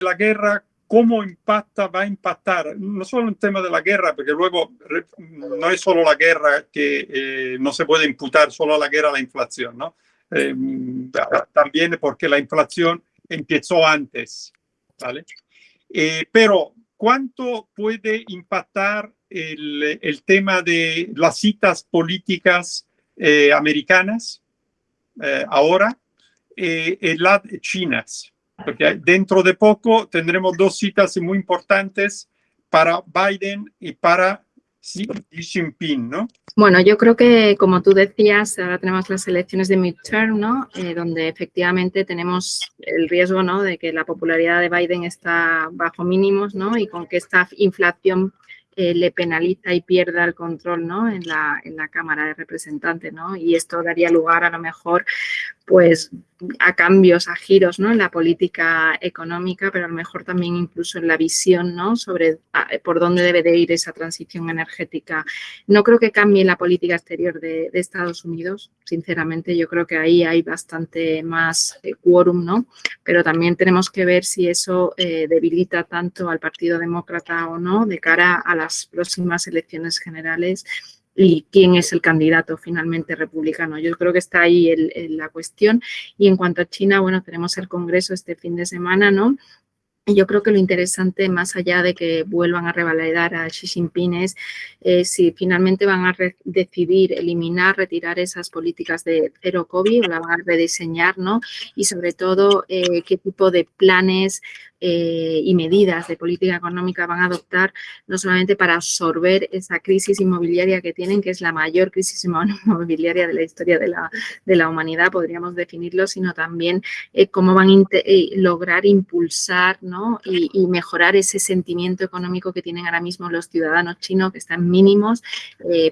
la guerra, cómo impacta, va a impactar, no solo el tema de la guerra, porque luego no es solo la guerra que eh, no se puede imputar solo a la guerra la inflación, ¿no? Eh, también porque la inflación empezó antes, ¿vale? Eh, pero, ¿cuánto puede impactar el, el, tema de las citas políticas americanas ahora y las chinas? Porque dentro de poco tendremos dos citas muy importantes para Biden y para Xi Jinping, ¿no? Bueno, yo creo que, como tú decías, ahora tenemos las elecciones de midterm, ¿no? Eh, donde efectivamente tenemos el riesgo, ¿no? De que la popularidad de Biden está bajo mínimos, ¿no? Y con que esta inflación eh, le penaliza y pierda el control ¿no? en, la, en la Cámara de Representantes. ¿no? Y esto daría lugar a lo mejor pues a cambios, a giros ¿no? en la política económica, pero a lo mejor también incluso en la visión ¿no? sobre por dónde debe de ir esa transición energética. No creo que cambie la política exterior de, Estados Unidos, sinceramente, yo creo que ahí hay bastante más eh, quórum, ¿no? pero también tenemos que ver si eso eh, debilita tanto al Partido Demócrata o no de cara a las próximas elecciones generales y quién es el candidato finalmente republicano. Yo creo que está ahí la cuestión. Y en cuanto a China, bueno, tenemos el Congreso este fin de semana, ¿no? Y yo creo que lo interesante, más allá de que vuelvan a revalidar a Xi Jinping, es eh, si finalmente van a decidir eliminar, retirar esas políticas de cero COVID o la van a rediseñar, ¿no? Y sobre todo, eh, qué tipo de planes eh, y medidas de política económica van a adoptar no solamente para absorber esa crisis inmobiliaria que tienen, que es la mayor crisis inmobiliaria de la historia de la, de la humanidad, podríamos definirlo, sino también eh, cómo van a eh, lograr impulsar ¿no? y, mejorar ese sentimiento económico que tienen ahora mismo los ciudadanos chinos, que están mínimos,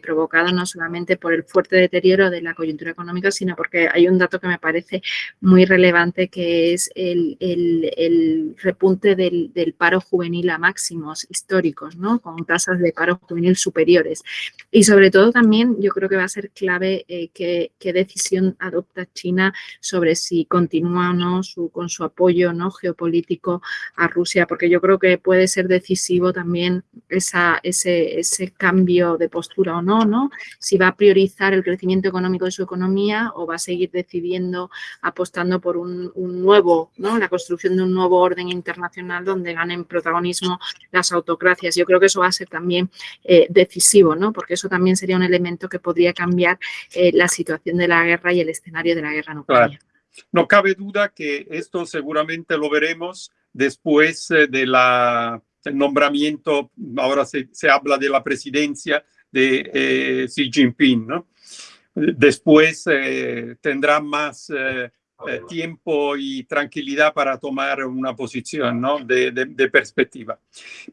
provocado no solamente por el fuerte deterioro de la coyuntura económica, sino porque hay un dato que me parece muy relevante, que es el, el, el punte del, paro juvenil a máximos históricos, ¿no? con tasas de paro juvenil superiores. Y sobre todo también yo creo que va a ser clave eh, qué, decisión adopta China sobre si continúa o no su, con su apoyo ¿no? geopolítico a Rusia, porque yo creo que puede ser decisivo también esa, ese, ese cambio de postura o no, no, si va a priorizar el crecimiento económico de su economía o va a seguir decidiendo apostando por un, un nuevo, ¿no? la construcción de un nuevo orden internacional internacional donde ganen protagonismo las autocracias. Yo creo que eso va a ser también eh, decisivo, ¿no? porque eso también sería un elemento que podría cambiar eh, la situación de la guerra y el escenario de la guerra nuclear. No cabe duda que esto seguramente lo veremos después eh, del nombramiento, ahora se, habla de la presidencia de Xi Jinping, ¿no? Después tendrá más tiempo y tranquilidad para tomar una posición ¿no? de, perspectiva.